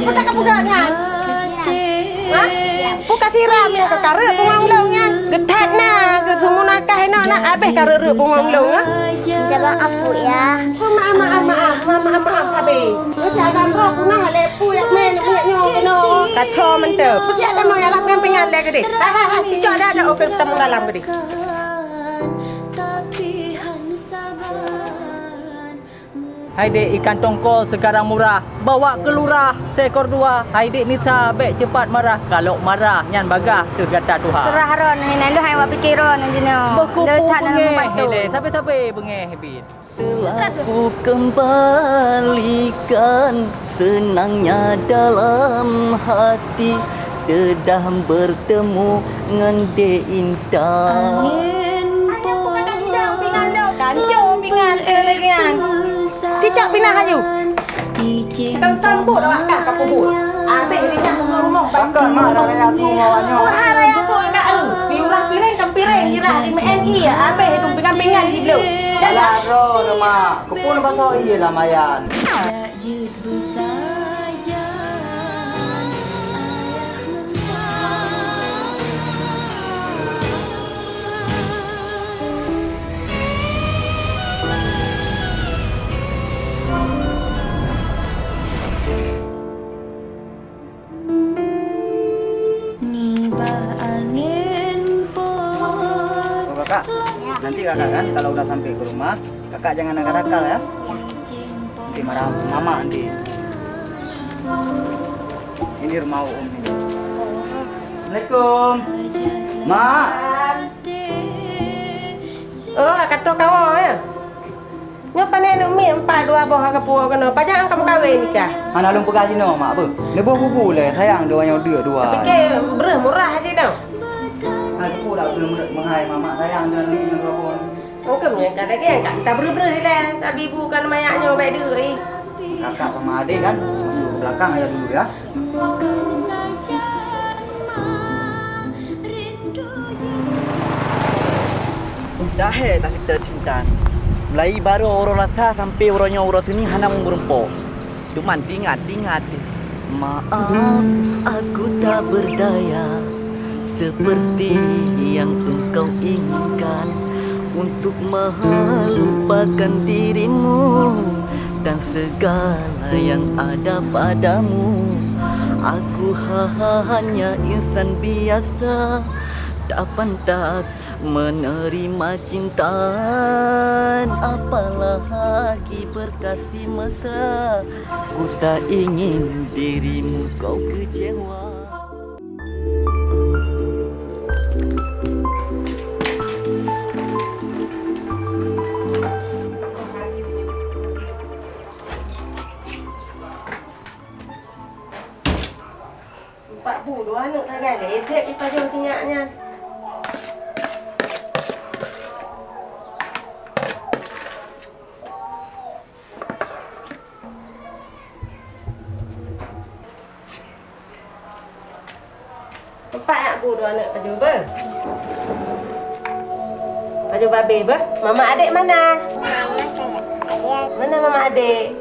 Kau tak kapuganya. Ha? Buka siram ya ke karek pungong longnya. Getat na ke semua nakah nak nak habis karek pungong longnya. Minta maaf ya. Maaf maaf maaf maaf maaf maaf habis. Mesti akan roh punah lepu yak men punya nyong no. Kacau mentep. Mesti ada mau yalah yang pengal lagi ke dik. Ha ha ha. Itu ada ada okey ketemu dalam ke dik. Hai dek ikan tongkol sekarang murah. Bawa ke lurah seekor dua. Hai dek Nisa bek cepat marah. Kalau marah nyan bagah tergata Tuhan. Serah ron hai nang hai wa pikiron jeno. Berkupu bengeh. Hai dek sampai-sampai bengeh habis. Telah ku kembalikan senangnya dalam hati Dedah bertemu dengan Dek Intan buka kaki dah pingan dah. Kancur pingan eh lagi kan. Pinah ayu. Tam-tam bot awak kat kapur bot. Ambil ni nak rumah-rumah. Takkan mak dah raya tu mawanya. Oh, hari aku agak lu. Piurah piring kan piring kira di MNI ya. Ambil hidung pingan-pingan di belum. Alah ro dah mak. Kepun pasal iya lah mayan. Oh, kakak, nanti kakak kan kalau udah sampai ke rumah, kakak jangan nakal-nakal ya. Nanti marah mama nanti. Ini rumah om ini. Assalamualaikum. Mak. Oh, kata kau ya. Ngapa ni mi empat dua buah kapur kena. Pajak kamu kahwin nikah. Mana lu pegaji no mak apa? Ni buah bubu le sayang dua yang dua dua. Fikir berah murah aja dah. Ha aku dah belum menghai mama sayang dan ni yang dua Mungkin punya kata kan tak tak berah lah. Tapi ibu kan mayaknya baik dia. Eh. Kakak sama adik kan masuk ke belakang aja dulu ya. Dah he tak kita cinta. Mulai baru orang rasa sampai orangnya orang sini hana mengurumpo. Cuma ingat ingat. Maaf aku tak berdaya seperti yang engkau inginkan. Untuk melupakan dirimu dan segala yang ada padamu. Aku hanya insan biasa tak pantas menerima cinta apalagi berkasih mesra. Ku tak ingin dirimu kau kecewa Babe ber. Mama adik mana? Mana mama adik?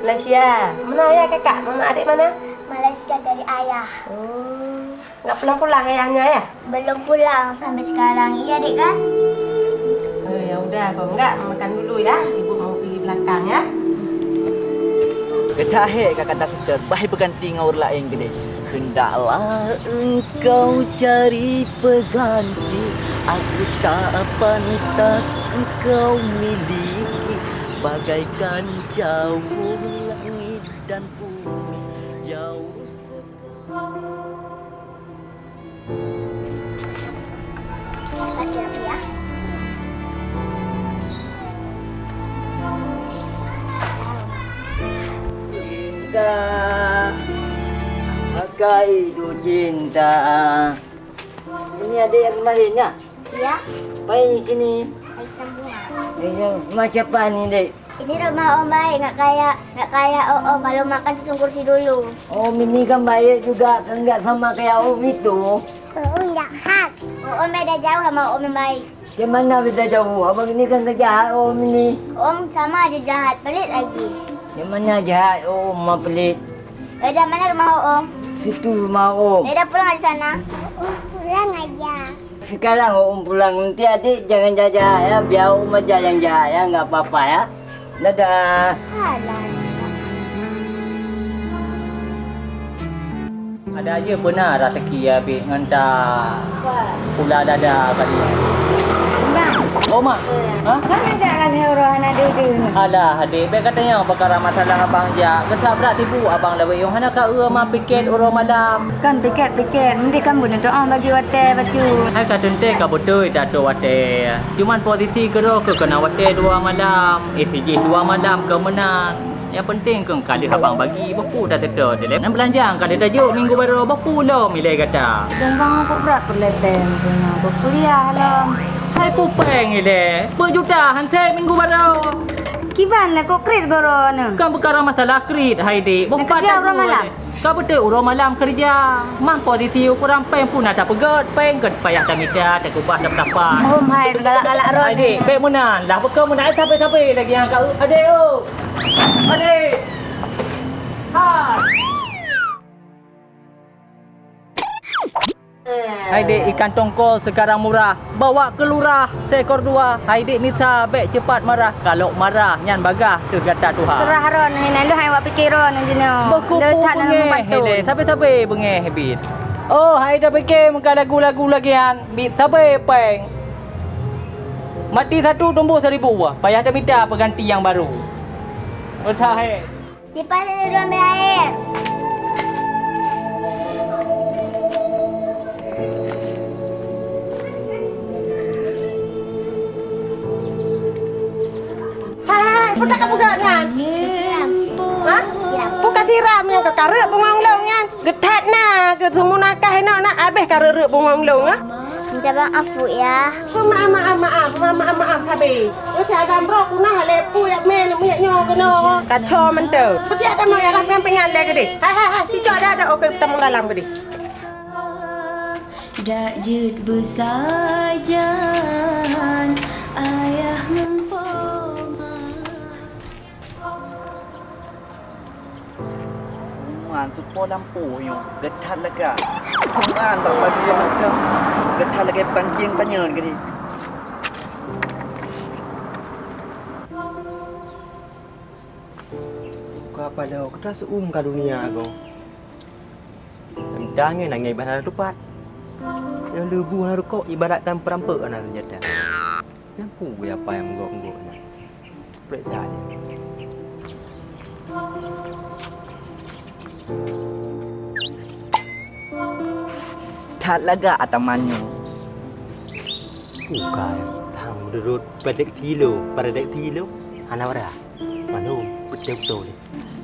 Malaysia. Mana ayah kakak? Mama adik mana? Malaysia dari ayah. Hmm. Enggak pulang-pulang ayahnya ya? Belum pulang sampai sekarang. Iya, Dik kan? Oh, ya udah, kalau enggak makan dulu ya. Ibu mau pergi belakang ya. Kedah he kakak tak suka Bahai berganti dengan orang lain gede Hendaklah engkau cari pengganti Aku tak pantas engkau miliki Bagaikan jauh langit dan bumi Jauh sekali. Cinta Pakai cinta Ini ada yang kemarin ya? Ya, Baik sini hai sambungan. Ini macam apa ni dek? Ini rumah Om baik, nggak kayak nggak kayak oh, oh kalau makan susun kursi dulu. Om ini kan baik juga, kan enggak sama kayak Om itu. Oh, jahat. Oh, Om beda jauh sama Om yang baik. Macam mana beda jauh? Abang ini kan kejahat Om ini. Om sama aja jahat, pelit lagi. Yang mana jahat Om mah pelit? Eda mana rumah Om? Situ rumah Om. Eda pulang di sana. Pulang aja. Sekarang Om pulang nanti adik jangan jajah ya. Biar Om aja yang jajah ya. Enggak apa-apa ya. Dadah. Ada aja benar rezeki ya Bik ngantar pula dada kali. Oh mak. Ha? kan ajak lagi orang ada tu. Alah adik Bik katanya perkara masalah abang ja. Ketak berat tibu abang lawe yang hana ka ua ma piket orang malam. Kan pikir-pikir, nanti kamu nak doa bagi water baju. Hai ka tente ka betul dah tu wate. Cuman posisi kero ke kena wate dua malam. Eh siji dua malam ke menang. Yang penting ke kali abang bagi bapu dah tetap dia. Nak belanjang kali tajuk minggu baru bapu lo milih kata. Dan bang aku berat perleten punya. Berkuliah lah. Hai pupeng ile. Berjuta hansel minggu baru. Kiban kau kredit goro ni. Kan perkara masalah kredit hai dik. Nak kerja orang malam? Kau betul orang malam kerja. Mang posisi kurang peng pun ada pegat. Peng ke payah tak minta, tak kubah tak apa. Oh hai galak-galak ron. Adik, baik menan. Lah bekau menan sampai-sampai lagi yang kau. Adik oh. Adik. Hai. Hai dek ikan tongkol sekarang murah. Bawa ke lurah seekor dua. Hai dek Nisa baik cepat marah. Kalau marah nyan bagah ke gata Tuhan Serah ron nak lu hai ron jenuh. Berkupu Letak dalam bengeh bantu. Hele Sampai-sampai bengeh habis Oh hai dah fikir muka lagu-lagu lagi han Bit sampai peng? Mati satu tumbuh seribu. Wah Payah dah minta pengganti yang baru? Letak hai Cepat dulu ambil Siram. Yang ke karek bunga ulung nyan. Getat na ke semua nakah nak nak habis karek bunga ulung ha? Minta maaf Bu ya. Kau maaf maaf maaf maaf maaf maaf sabi. Kau tiada gambar aku nak lepu yak men yak nyo kena. Kacau mentu. Kau tiada mau yang rakyat pengal lagi deh. Hai hai hai, si ada ada okey kita dalam ke deh. Dak jut bersajan ayah Man supo lampu yo. Getat lega. Man tak bagi yang ada. Getat lega pangking panyon ke ni. Kau apa dah? Kau tak seum kat dunia kau. Sendangnya nak ngai ibarat lupat. Yang lebu nak kau ibaratkan perampok anak senjata. Yang pu apa yang menggok-menggok nak. Periksa dia. Tat lega atamanyo. Bukan. Tang menurut pedek kilo, pedek kilo. Hanawara. Mana betul-betul ni.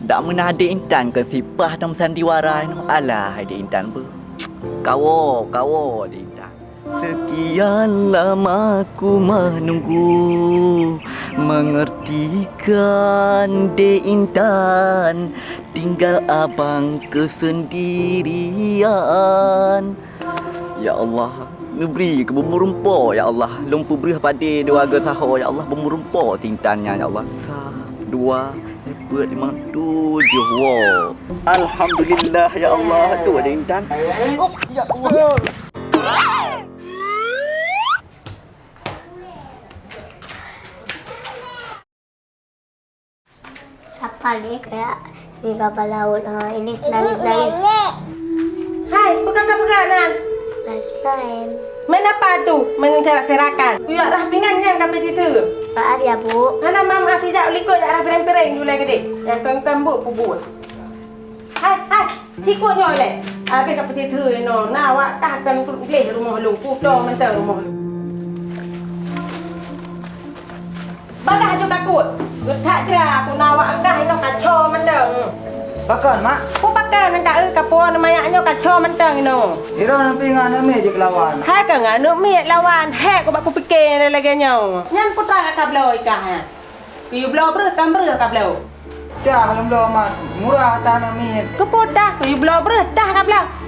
Dak mana ada intan ke sipah dalam sandiwara ni. Alah ada intan ber. Kawo, kawo ada intan. Sekian lama ku menunggu Mengertikan de intan. Tinggal abang kesendirian. Ya Allah Neberi ke bermurumpo Ya Allah. Lumpu beri pada dua harga sahur Ya Allah. Bermurumpo tintannya Ya Allah. Sah Dua Empat lima Tujuh. Wow. Alhamdulillah Ya Allah. Dua ada intan. Oh Ya Allah Kapal dia kayak di kapal laut. Ha, ini nangis-nangis. Hai, bukan tak bukan nan. Lain. Men apa tu? Mencerak-serakan. Kuyak dah pingan yang kami situ. Maaf ya Bu. Mana mam hati jak likut dak dah pireng-pireng dulu gede. Yang tuan-tuan bu pubut. Hai, hai. Cikutnya oleh. Habis kat peti tu no. Nah, awak tahkan pelih rumah lu. Puto mentah rumah lu. Bagah je takut. Getak je aku nawak dah ino kacau mentah. Pakan mak Ku pakai nak kat kapo namayaknya kacau mentah ino. Ira nak pingan ame je kelawan Hai ka nganu mi lawan hek ko bak ku fikir lagi nyo. Nyan putra ka blo ikah ha. Pi blo ber kam ber ka blo. Dah belum belum mak Murah tanah ame Ku putra ku blo ber dah ka blo.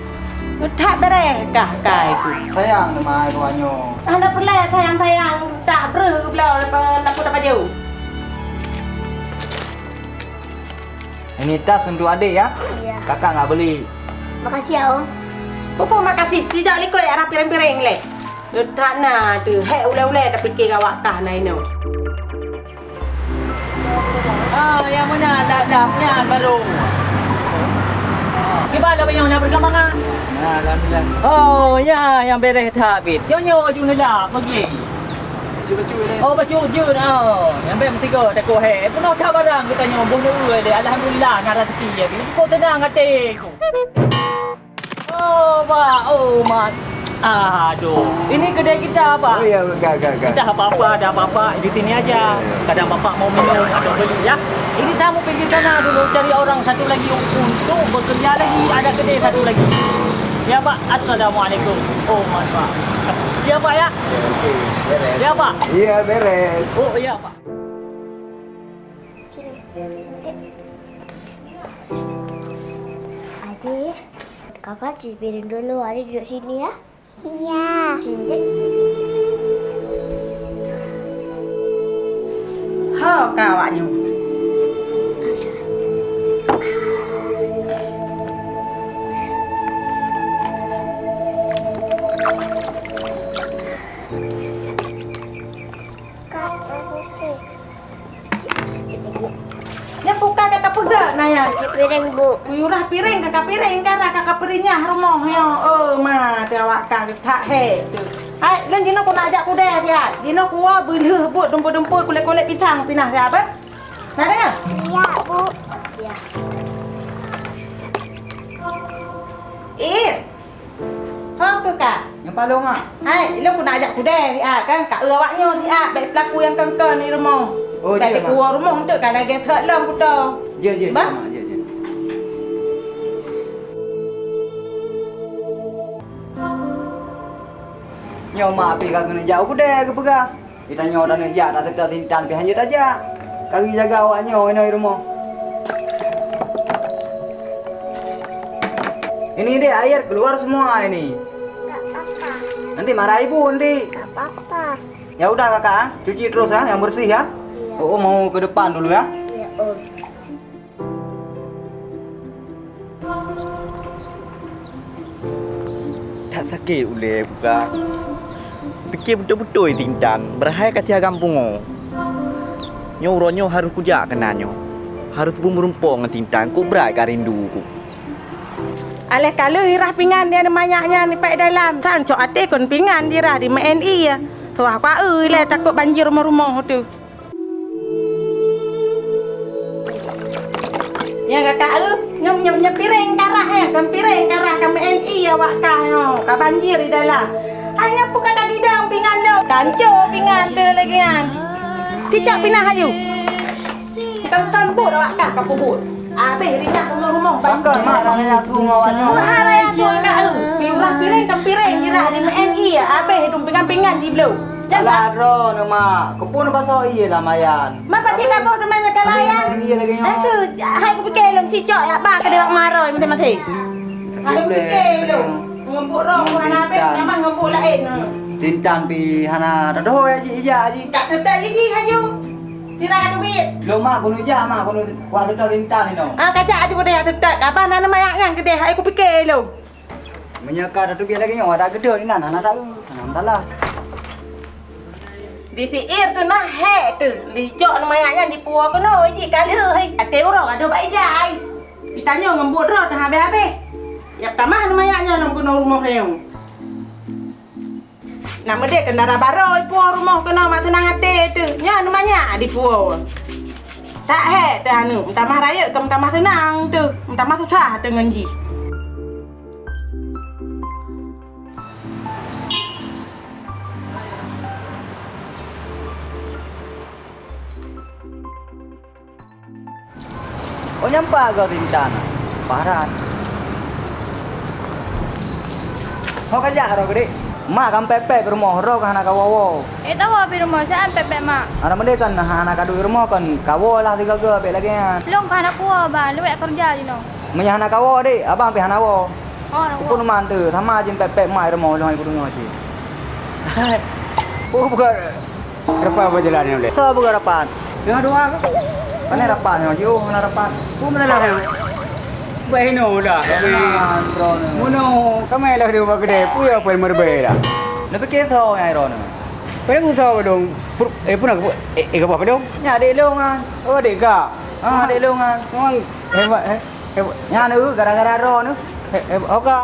Tak bere kah kai ku. Sayang nama ruanyo Anda perlu sayang-sayang tak ber ku blo lepas nak putra baju. Ini tas untuk adik ya. Iya. Kakak nggak beli. Makasih ya Om. Pupu makasih. Tidak likut arah pireng-pireng le. Tak nak tu. Hei ule-ule dah fikir awak kah naik no. Ah, yang mana dah dah punya baru. Gimana punya nak perkembangan? Alhamdulillah. Oh, ya, yang beres dah habis. Nyonya ju nak pergi. Oh, baju je dah. Yang beres tiga dah kau he. Pun nak cakap barang kita nyonya bunuh le. Alhamdulillah nak rezeki ya. Kau tenang hati. Oh, pak. Oh, mat. Aduh. Ini kedai kita, Pak. Oh ya, gak gak gak. Kita apa-apa, ada apa-apa di sini aja. Kadang bapak mau minum atau beli ya. Ini saya mau pergi sana dulu cari orang satu lagi untuk bekerja lagi. Ada kedai satu lagi. Ya Pak, Assalamualaikum. Oh Mas Pak. Ya Pak ya. Ya Pak. Iya, beres. Oh iya Pak. Adik, kakak cuci piring dulu. Adik duduk sini ya. Iya. Sini. Ha piring bu. Uyurah piring kakak piring karena kakak piringnya rumah yo. Oh ma dia awak kak tak he tu. Hai, len dino ku nak ajak ku deh ya. Dino ku wa beuleuh but dempur-dempur kulit-kulit pisang pinah siapa? Nak dengar? Iya bu. Iya. Ir. Ha tu kak. Yang palung ah. Hai, lo ku nak ajak ku deh ya kan kak awaknya si ah baik pelaku yang kengkeng ni rumah. Oh, baik dia, ku rumah tu kan lagi thak lam ku tu. Je je. Nyo mak pi kagak nak jauh kude ke pegah. Kita nyo dah nak jak dah tetap tintan pi hanya aja. Kami jaga awak nyo ini rumah. Ini deh air keluar semua ini. Nanti marah ibu nanti. Gak apa-apa. Ya udah kakak, ah. cuci terus ya, yang bersih ya. Iya. Oh mau ke depan dulu ya. Iya Om. Tak sakit boleh buka. Fikir betul-betul tintan. Berhai kat tiap kampung. oh. Nyo uronyo harus kujak kenanyo. Harus berumpa dengan tintan. Kau berat kan rindu ku. Aleh kalau irah pingan dia ada banyaknya ni pak dalam. Tan cok ate kon pingan dia di MNI ya. So aku euy le takut banjir rumah-rumah tu. Ya kakak eu nyom nyom nyom piring karah ya, kan piring karah kan MNI ya wak kah yo. Ka banjir di dalam. Hanya pun kakak bidang pingan lo. Kanco pingan tu lagi kan. Cicak pinah ayu. Kan-kan bud awak kah kapu bud. Habis ringat rumah-rumah Takkan mak dah nak suruh awak nyo. Murah raya tu kat lu. Piurah piring kan piring kira di MNI ya. Habis hidung pingan-pingan di belau. Jangan. Alah ro no mak. Kepun pasal iya lah mayan. Mak pak cik kamu demen makan layan. Iya lagi nyo. Aku hai aku fikir long cicak ya ba ke dak maroi mati-mati. Hai aku fikir lu. Ngempuk roh mana habis nama ngempuk lain. Tintan pi hana dodo ya ji ija ji. Tak sedar je haju. Sirah duit. Lo mak kuno ja mak kuno kuat dodo tintan ni no. Ah kacak aju kedai sedar. Kapan nana mayak yang kedai hai aku fikir lu. Menyeka dodo biar lagi nyo ada gede ni nan hana tahu. Hana talah. Di siir tu nah he tu. Di jok nama yang di puak kono ji kali hai. Ate orang ada baik jai. Ditanya ngembut roh dah habis-habis. Ya pertama nama yang nom kono rumah dia. Nama dia kendara baru puak rumah kono mak tenang hati tu. Ya namanya di puak. Tak he dah anu. Minta mah raya ke minta mah tenang tu. Minta mah susah dengan ji. Oh nyampak kau tintan. Paran. Kau kerja ro gede. Mak kan pepe ke rumah ro kan anak kawawo. Eh tahu apa rumah saya pepek mak. Anak mende kan anak kadu rumah kan kawo lah tiga ke be lagi kan. Long kan aku ba, lu kerja di no. Menyah anak kawo dek, abang pi anak wo. Oh, nak Pun mantu, sama jin pepe mai rumah lo ibu rumah si. Oh bukan. Kenapa apa jalan ni boleh? So bukan rapat. Dengan doa ke? Mana rapat ni? Yo, mana rapat? Ku mana lah. Baik no dah. Ni. Muno, kami lah dia buat kedai. Pu apa yang merbei dah. Nak fikir tahu yang Iron ni. Pada ku tahu dong. Eh pun aku eh eh apa dong? Ya, dek long kan. Oh dek ka. Ah, dek long kan. Memang hebat eh. Hebat. Ya, ni gara-gara ro ni. Eh, Hebat. Oh ka.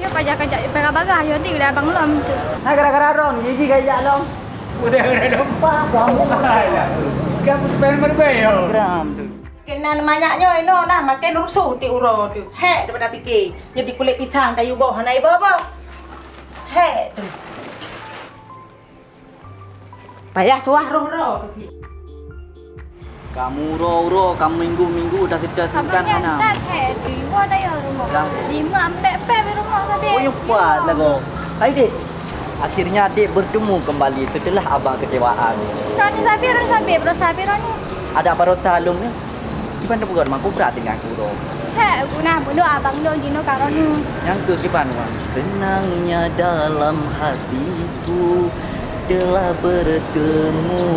Ya kajak kajak bagah-bagah yo di lah bang lom tu. Ha gara-gara ro ni, jiji gaya long. Udah udah dong. Kamu Alah. Kamu pengen merbei yo. gram tu. Kenan banyaknya ino nah makin rusuh ti uro tu. Hek daripada fikir. Jadi kulit pisang kayu bawah nai bapa. Hek tu. Payah suah roh-roh. Kamu ro-ro, kamu minggu-minggu dah sedar simpan Abangnya mana. tak hai lima dah ya rumah. Dah. Lima empat empat di rumah tadi. Oh, yang kuat lah kau. Hai, Dek. Akhirnya adik bertemu kembali setelah abang kecewaan. Rani sabi rani sabi bro sabi rani. Ada apa rosa alum ni? Gimana bukan mak berat dengan aku ro. Hai guna bunuh abang do gino karonu. Yang ke gimana bang? Senangnya dalam hatiku telah bertemu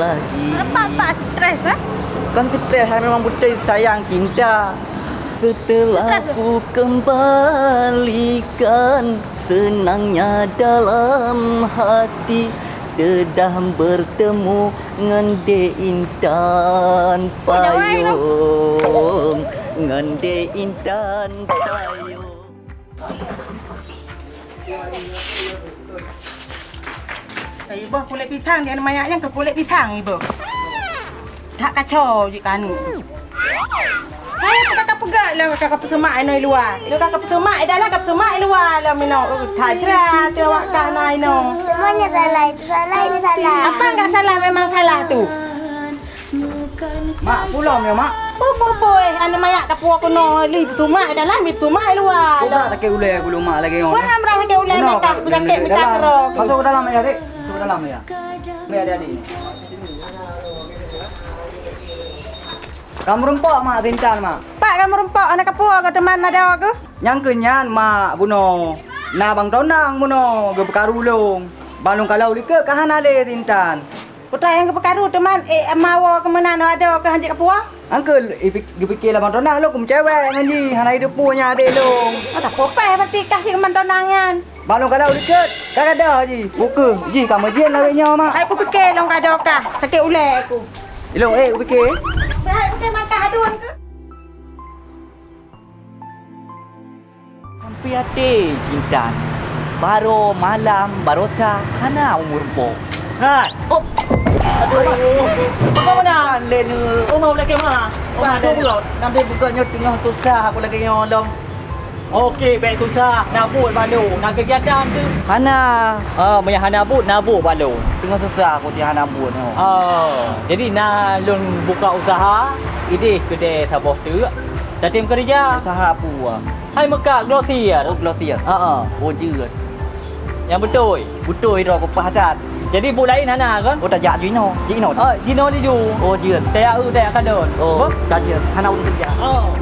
lagi. Apa apa stres ah? Kan stres saya memang betul sayang cinta. Setelah ku kembalikan senangnya dalam hati Dedam bertemu dengan De Intan Payung Dengan De Intan Payung bawah kulit pisang dia banyaknya ke kulit pisang ibu. Tak kacau je kan. Hai kakak pegat lah kakak pesemak ino luar. Itu kakak pesemak dalam kakak pesemak luar lah mino. Tajra tu awak kah nai no. Semuanya salah. Itu salah, ini salah. Apa enggak salah memang salah tu. Mak pulang ya, mak. Apa-apa eh ane mayak kapua kono li pesemak dalam li pesemak luar. Kau dah tak ulai aku mak lagi ngomong. Wah amrah ke ulai kau- berjakit dalam- minta kero. Masuk ke dalam ya, Dek. Masuk ke dalam ya. Biar adik-adik ni. Kamu rempok mak tintan mak. Pak kamu rempok anak kapua ke teman ada aku. Yang kenyan mak buno. Na bang tonang buno ge perkaru long. Balung kalau lika kahan ale tintan. Putra yang ke perkaru teman eh mawa ke mana ada ke hanjik kapua. Uncle, ge fikir lah bang tonang lo kum cewek dengan ji. Hanai de punya adik long. Oh tak apa berarti kasih ke mantonangan. Balung kalau lika kagak ada ji. Buka. Ji kamu jen lah nya mak. Aku fikir long kada kah. Sakit ulai aku. Ilong eh fikir. Baik Sampai hati Intan Baru malam Barosa Hana umur po Hai. Oh. Aduh. Kau mana? Len. Oh mau lagi mana? Oh mau pula. Nanti bukanya tengah susah aku lagi nyolong. Okey, baik susah. Nak buat balu. Nak kegiatan tu. Hana Ah, punya Hana but Nabu balu Tengah susah aku dia Hana but ni Oh, jadi nak lun buka usaha. Ini kedai sabah tu. Dah tim kerja. Usaha apa ah? Hai Mekah Glossier. Oh Glossier Ha ah. Oh jerat Yang betul. Betul itu aku pahat Jadi bu lain Hana kan? Oh tak jak Gino Gino Oh, Gino ni ju. Oh jerat Tak u tak kadon. Oh tak jerat Hana udah kerja Oh.